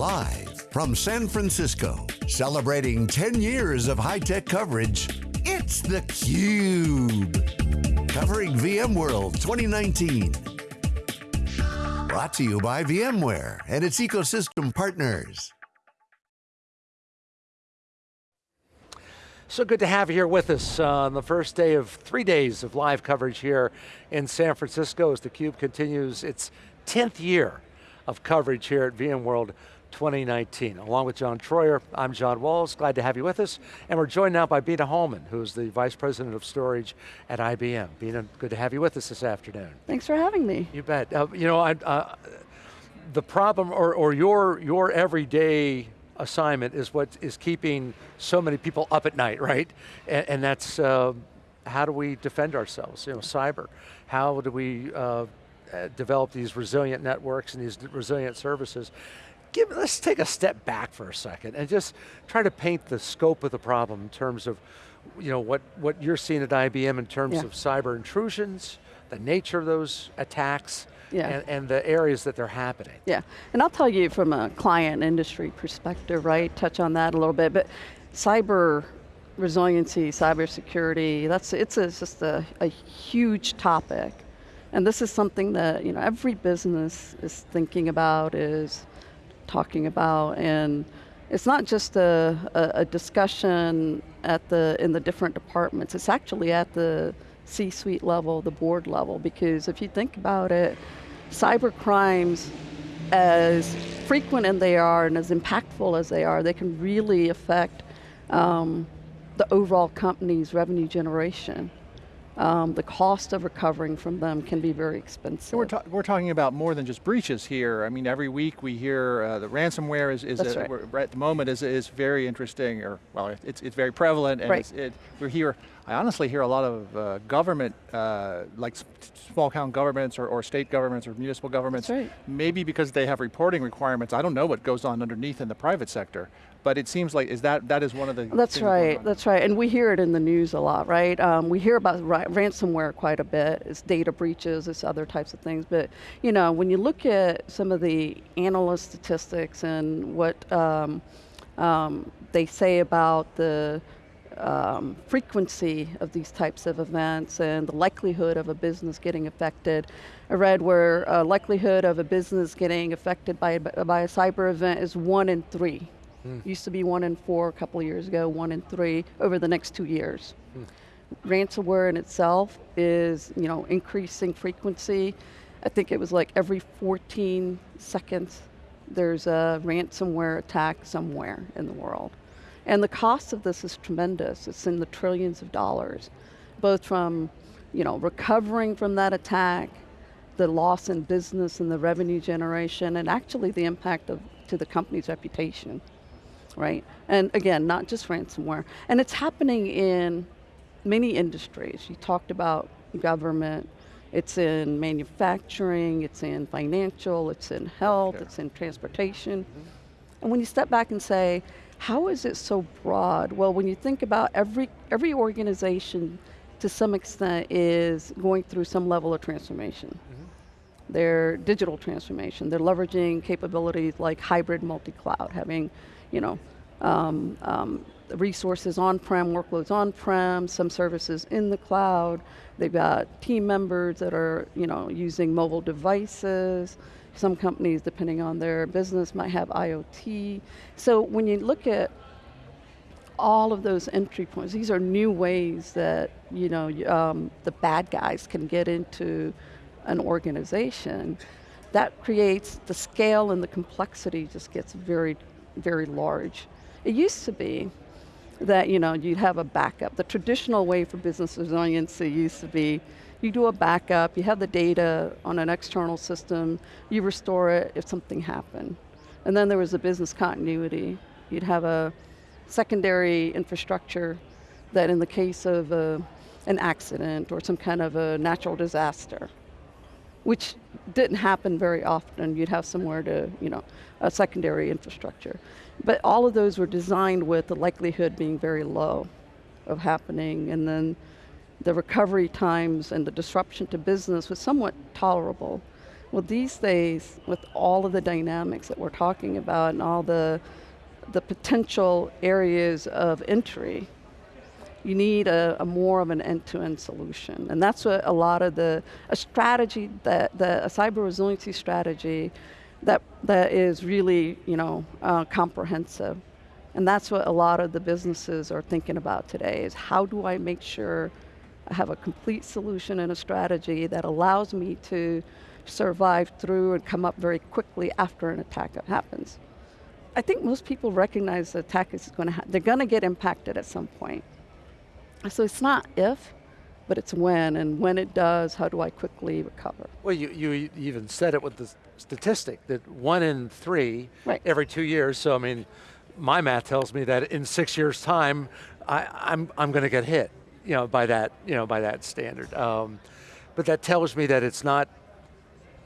Live from San Francisco, celebrating 10 years of high-tech coverage, it's theCUBE. Covering VMworld 2019. Brought to you by VMware and its ecosystem partners. So good to have you here with us uh, on the first day of three days of live coverage here in San Francisco as theCUBE continues its 10th year of coverage here at VMworld 2019. Along with John Troyer, I'm John Walls, glad to have you with us. And we're joined now by Bina Hallman, who's the Vice President of Storage at IBM. Bina, good to have you with us this afternoon. Thanks for having me. You bet. Uh, you know, I, uh, the problem, or, or your, your everyday assignment is what is keeping so many people up at night, right? And, and that's, uh, how do we defend ourselves, you know, cyber? How do we uh, develop these resilient networks and these resilient services? Give, let's take a step back for a second and just try to paint the scope of the problem in terms of you know, what, what you're seeing at IBM in terms yeah. of cyber intrusions, the nature of those attacks, yeah. and, and, the areas that they're happening. Yeah, and I'll tell you from a client industry perspective, right, touch on that a little bit, but cyber resiliency, cyber security, that's, it's, a, it's just a, a huge topic. And this is something that you know every business is thinking about, is talking about, and it's not just a, a, a discussion at the in the different departments. It's actually at the C-suite level, the board level, because if you think about it, cyber crimes, as frequent as they are and as impactful as they are, they can really affect um, the overall company's revenue generation. Um, the cost of recovering from them can be very expensive. We're, ta we're, talking about more than just breaches here. I mean, every week we hear uh, the ransomware is, is a, right. at the moment is, is very interesting, or well, it's, it's very prevalent, and right. it, we hear, I honestly hear a lot of uh, government, uh, like small town governments or, or, state governments or municipal governments, right. maybe because they have reporting requirements, I don't know what goes on underneath in the private sector, but it seems like is that that is one of the that's right that's right and we hear it in the news a lot right um, we hear about ransomware quite a bit it's data breaches it's other types of things but you know when you look at some of the analyst statistics and what um, um, they say about the um, frequency of these types of events and the likelihood of a business getting affected. I read where a likelihood of a business getting affected by, by a cyber event is one in three. Mm. Used to be one in four a couple of years ago, one in three over the next two years. Mm. Ransomware in itself is, you know, increasing frequency. I think it was like every 14 seconds there's a ransomware attack somewhere in the world. And the cost of this is tremendous. It's in the trillions of dollars, both from, you know, recovering from that attack, the loss in business and the revenue generation, and actually the impact of, to the company's reputation right? And again, not just ransomware. And it's happening in many industries. You talked about government, it's in manufacturing, it's in financial, it's in health, it's in transportation. Mm -hmm. And when you step back and say, how is it so broad? Well, when you think about every, every organization to some extent is going through some level of transformation. Mm -hmm. Their digital transformation, they're leveraging capabilities like hybrid multi-cloud, having you know, um, um, resources on-prem, workloads on-prem, some services in the cloud. They've got team members that are you know, using mobile devices. Some companies, depending on their business, might have IoT. So when you look at all of those entry points, these are new ways that you know, um, the bad guys can get into an organization. That creates the scale and the complexity just gets very very large. It used to be that you know you'd have a backup. The traditional way for business resiliency used to be you do a backup, you have the data on an external system, you restore it if something happened. And then there was a business continuity. You'd have a secondary infrastructure that in the case of a, an accident or some kind of a natural disaster, which didn't happen very often. You'd have somewhere to, you know, a secondary infrastructure. But all of those were designed with the likelihood being very low of happening, and then the recovery times and the disruption to business was somewhat tolerable. Well, these days, with all of the dynamics that we're talking about and all the, the potential areas of entry, you need a, a more of an end-to-end -end solution. And that's what a lot of the, a strategy, that, the, a cyber resiliency strategy that, that is really you know, uh, comprehensive. And that's what a lot of the businesses are thinking about today, is how do I make sure I have a complete solution and a strategy that allows me to survive through and come up very quickly after an attack happens. I think most people recognize the attack is going to, they're going to get impacted at some point. So it's not if, but it's when, and when it does, how do I quickly recover? Well, you, you even said it with the statistic that one in three right. every two years, so I mean, my math tells me that in six years time, I, I'm, I'm going to get hit, you know, by that, you know, by that standard. Um, but that tells me that it's not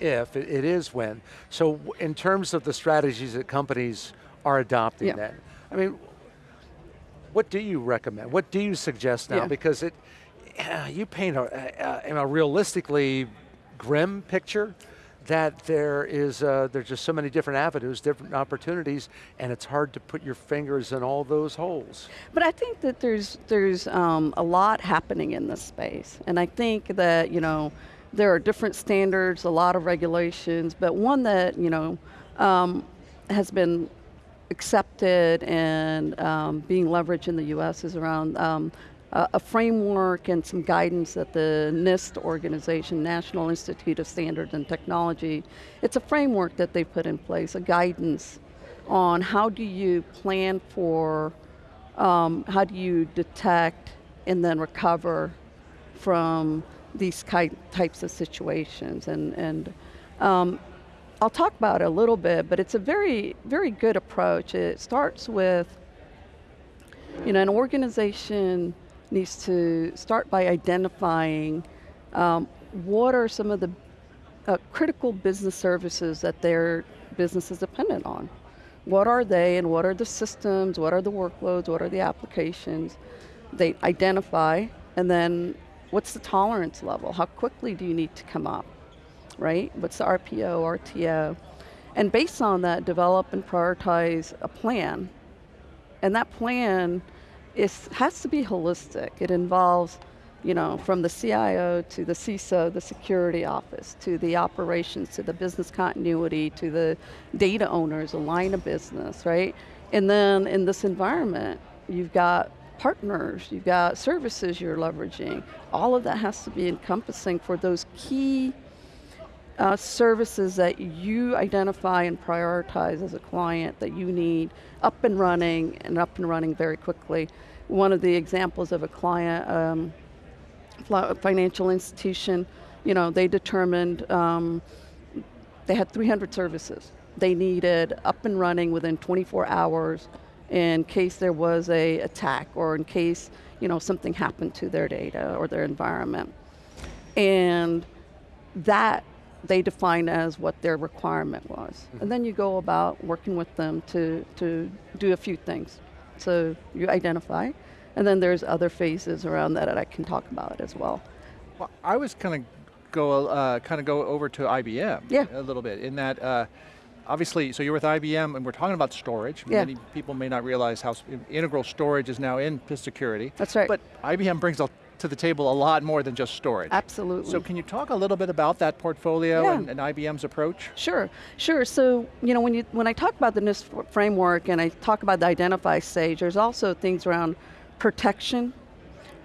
if, it, it is when. So in terms of the strategies that companies are adopting yeah. then, I mean, what do you recommend? What do you suggest now? Yeah. Because it, you paint a, a, a, realistically grim picture that there is, uh, there's just so many different avenues, different opportunities, and it's hard to put your fingers in all those holes. But I think that there's, there's um, a lot happening in this space, and I think that, you know, there are different standards, a lot of regulations, but one that, you know, um, has been accepted and um, being leveraged in the U.S. is around um, a, a, framework and some guidance that the NIST organization, National Institute of Standards and Technology, it's a framework that they put in place, a guidance on how do you plan for, um, how do you detect and then recover from these types of situations. And, and um, I'll talk about it a little bit, but it's a very, very good approach. It starts with, you know, an organization needs to start by identifying um, what are some of the uh, critical business services that their business is dependent on. What are they and what are the systems, what are the workloads, what are the applications? They identify and then what's the tolerance level? How quickly do you need to come up? Right? What's the RPO, RTO? And based on that, develop and prioritize a plan. And that plan is, has to be holistic. It involves, you know, from the CIO to the CISO, the security office, to the operations, to the business continuity, to the data owners, a line of business, right? And then in this environment, you've got partners, you've got services you're leveraging. All of that has to be encompassing for those key uh, services that you identify and prioritize as a client that you need up and running and up and running very quickly. One of the examples of a client, um, financial institution, you know, they determined um, they had 300 services. They needed up and running within 24 hours in case there was a attack or in case you know something happened to their data or their environment. And that they define as what their requirement was. Mm-hmm. And then you go about working with them to, to do a few things. So you identify, and then there's other phases around that that I can talk about as well. Well, I was kind of go uh, kind of go over to IBM yeah. a little bit in that. Uh, obviously, so you're with IBM and we're talking about storage. Yeah. Many people may not realize how integral storage is now in security. That's right. But IBM brings a to the table a lot more than just storage. Absolutely. So can you talk a little bit about that portfolio yeah. and, and, IBM's approach? Sure, sure. So you know when you when I talk about the NIST framework and I talk about the identify stage, there's also things around protection,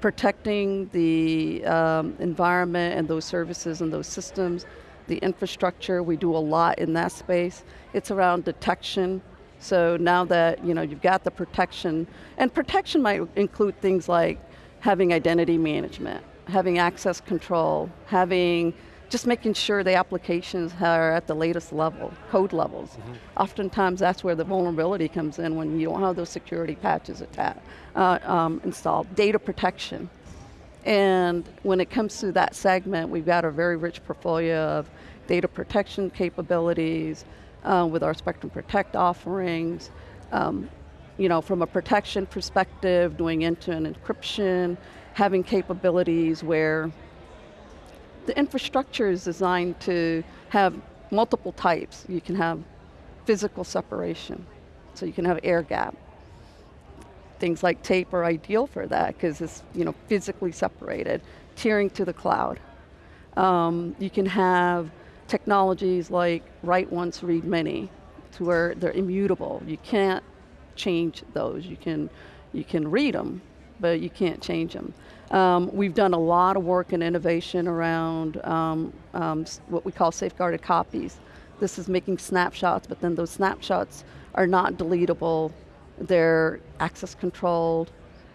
protecting the um, environment and those services and those systems, the infrastructure. We do a lot in that space. It's around detection. So now that you know you've got the protection, and protection might include things like having identity management, having access control, having just making sure the applications are at the latest level, code levels. Mm -hmm. Oftentimes that's where the vulnerability comes in when you don't have those security patches uh, um, installed. Data protection. And when it comes to that segment, we've got a very rich portfolio of data protection capabilities uh, with our Spectrum Protect offerings, um, you know, from a protection perspective, doing end-to-end encryption, having capabilities where the infrastructure is designed to have multiple types. You can have physical separation, so you can have air gap. Things like tape are ideal for that because it's you know physically separated. Tiering to the cloud. Um, you can have technologies like write once, read many, to where they're immutable. You can't change those. You can, you can read them, but you can't change them. Um, we've done a lot of work and innovation around um, um, what we call safeguarded copies. This is making snapshots, but then those snapshots are not deletable. They're access controlled.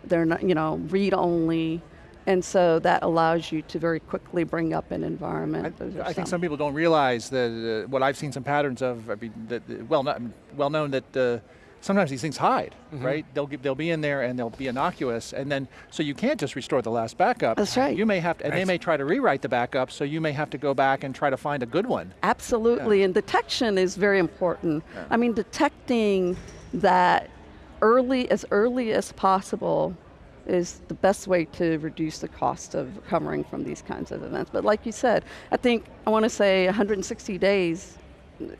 They're not, you know, read only. And so that allows you to very quickly bring up an environment. I, I think some people don't realize that uh, what I've seen some patterns of, I mean, that, well, not, well known that uh, sometimes these things hide, mm -hmm. right? They'll, they'll be in there and they'll be innocuous, and then, so you can't just restore the last backup. That's right. You may have to, and right. they may try to rewrite the backup, so you may have to go back and try to find a good one. Absolutely, yeah. and detection is very important. Yeah. I mean, detecting that early, as early as possible, is the best way to reduce the cost of recovering from these kinds of events. But like you said, I think, I want to say 160 days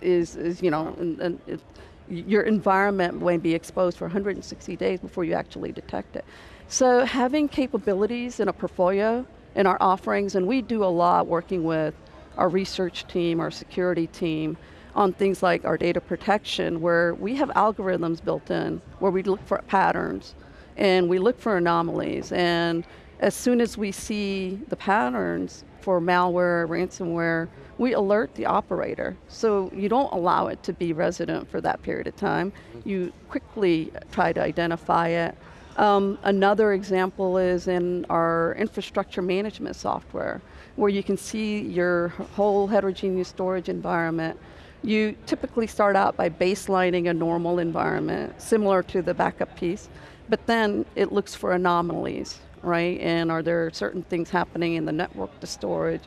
is, is you know, and, and it, your environment may be exposed for 160 days before you actually detect it. So having capabilities in a portfolio, in our offerings, and we do a lot working with our research team, our security team, on things like our data protection, where we have algorithms built in, where we look for patterns, and we look for anomalies. And as soon as we see the patterns for malware, ransomware, we alert the operator. So you don't allow it to be resident for that period of time. You quickly try to identify it. Um, another example is in our infrastructure management software, where you can see your whole heterogeneous storage environment. You typically start out by baselining a normal environment, similar to the backup piece. But then it looks for anomalies, right? And are there certain things happening in the network to storage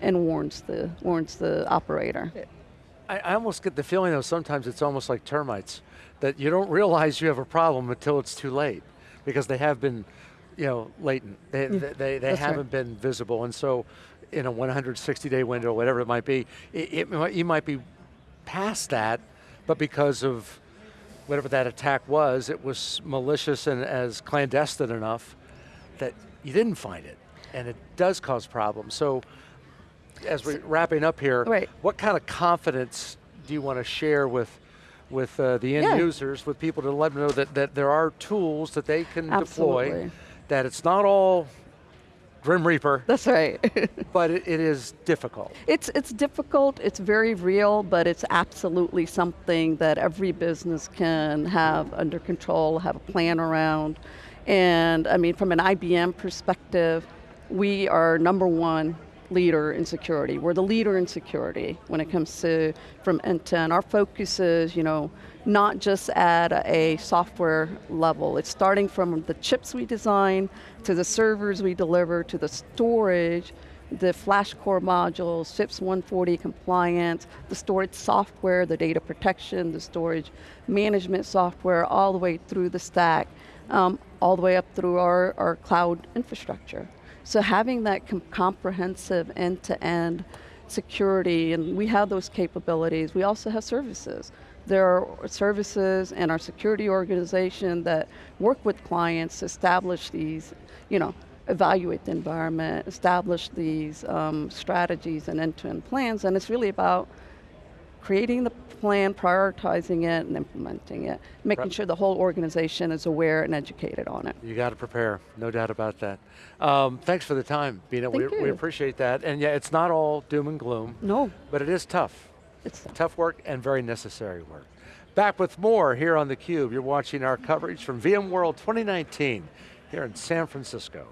and warns the, warns the operator. I, I almost get the feeling though sometimes it's almost like termites, that you don't realize you have a problem until it's too late because they have been you know, latent. They, yeah, they, they, they haven't right. been visible. And so in a 160 day window, whatever it might be, it, it, you might be past that, but because of whatever that attack was, it was malicious and as clandestine enough that you didn't find it. And it does cause problems. So as we're wrapping up here, right. what kind of confidence do you want to share with with uh, the end yeah. users, with people to let them know that, that there are tools that they can Absolutely. deploy, that it's not all Grim Reaper. That's right. but it, it is difficult. It's, it's difficult, it's very real, but it's absolutely something that every business can have under control, have a plan around. And I mean, from an IBM perspective, we are number one leader in security. We're the leader in security when it comes to from end to end. Our focus is, you know, not just at a software level. It's starting from the chips we design, to the servers we deliver, to the storage, the flash core modules, FIPS 140 compliance, the storage software, the data protection, the storage management software, all the way through the stack, um, all the way up through our, our cloud infrastructure. So having that com comprehensive end-to-end -end security, and we have those capabilities, we also have services. There are services and our security organization that work with clients to establish these, you know, evaluate the environment, establish these um, strategies and end-to-end -end plans, and it's really about creating the plan, prioritizing it, and implementing it, making sure the whole organization is aware and educated on it. You got to prepare, no doubt about that. Um, thanks for the time, Bina. Thank we, you. we appreciate that. And yeah, it's not all doom and gloom. No. But it is tough. It's tough. tough work and very necessary work. Back with more here on theCUBE. You're watching our coverage from VMworld 2019 here in San Francisco.